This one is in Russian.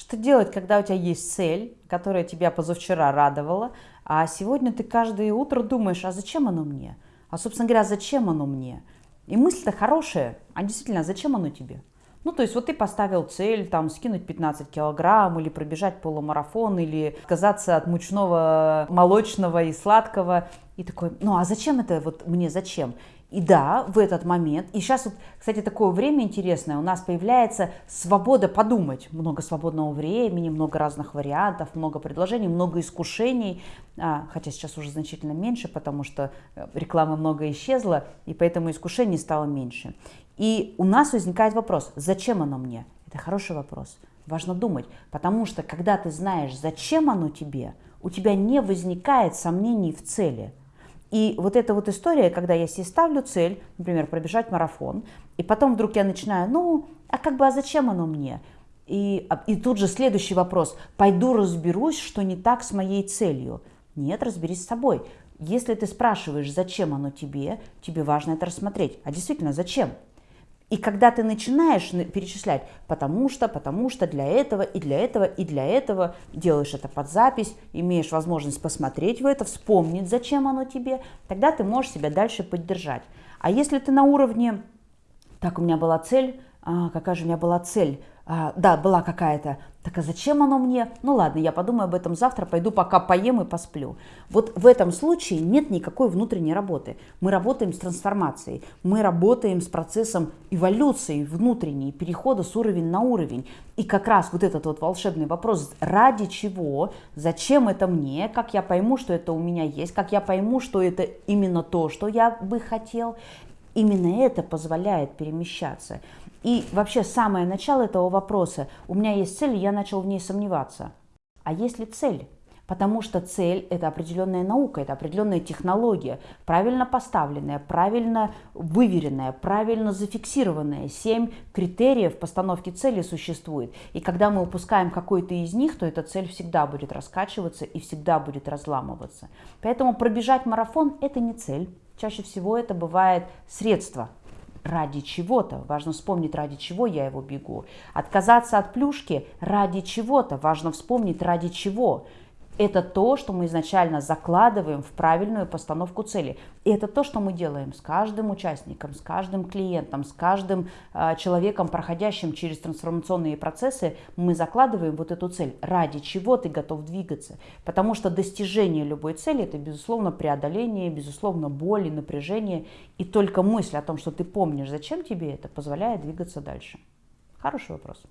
Что делать, когда у тебя есть цель, которая тебя позавчера радовала, а сегодня ты каждое утро думаешь, а зачем оно мне? А, собственно говоря, зачем оно мне? И мысль-то хорошая, а действительно, зачем оно тебе? Ну, то есть вот ты поставил цель, там, скинуть 15 килограмм, или пробежать полумарафон, или отказаться от мучного, молочного и сладкого. И такой, ну, а зачем это вот мне, зачем? И да, в этот момент, и сейчас вот, кстати, такое время интересное, у нас появляется свобода подумать, много свободного времени, много разных вариантов, много предложений, много искушений, а, хотя сейчас уже значительно меньше, потому что э, рекламы много исчезла, и поэтому искушений стало меньше. И у нас возникает вопрос, зачем оно мне? Это хороший вопрос. Важно думать, потому что когда ты знаешь, зачем оно тебе, у тебя не возникает сомнений в цели. И вот эта вот история, когда я себе ставлю цель, например, пробежать марафон, и потом вдруг я начинаю, ну, а как бы, а зачем оно мне? И, а, и тут же следующий вопрос, пойду разберусь, что не так с моей целью. Нет, разберись с собой. Если ты спрашиваешь, зачем оно тебе, тебе важно это рассмотреть. А действительно, зачем? И когда ты начинаешь перечислять, потому что, потому что для этого и для этого и для этого, делаешь это под запись, имеешь возможность посмотреть в это, вспомнить, зачем оно тебе, тогда ты можешь себя дальше поддержать. А если ты на уровне, так, у меня была цель, а, какая же у меня была цель, да, была какая-то, так а зачем оно мне? Ну ладно, я подумаю об этом завтра, пойду пока поем и посплю. Вот в этом случае нет никакой внутренней работы. Мы работаем с трансформацией, мы работаем с процессом эволюции внутренней, перехода с уровня на уровень. И как раз вот этот вот волшебный вопрос, ради чего, зачем это мне, как я пойму, что это у меня есть, как я пойму, что это именно то, что я бы хотел, именно это позволяет перемещаться. И вообще самое начало этого вопроса, у меня есть цель, я начал в ней сомневаться. А есть ли цель? Потому что цель – это определенная наука, это определенная технология, правильно поставленная, правильно выверенная, правильно зафиксированная. Семь критериев постановки цели существует. И когда мы упускаем какой-то из них, то эта цель всегда будет раскачиваться и всегда будет разламываться. Поэтому пробежать марафон – это не цель. Чаще всего это бывает средство ради чего-то. Важно вспомнить, ради чего я его бегу. Отказаться от плюшки ради чего-то. Важно вспомнить, ради чего. Это то, что мы изначально закладываем в правильную постановку цели. И это то, что мы делаем с каждым участником, с каждым клиентом, с каждым э, человеком, проходящим через трансформационные процессы. Мы закладываем вот эту цель. Ради чего ты готов двигаться? Потому что достижение любой цели – это, безусловно, преодоление, безусловно, боль и напряжение. И только мысль о том, что ты помнишь, зачем тебе это, позволяет двигаться дальше. Хороший вопрос.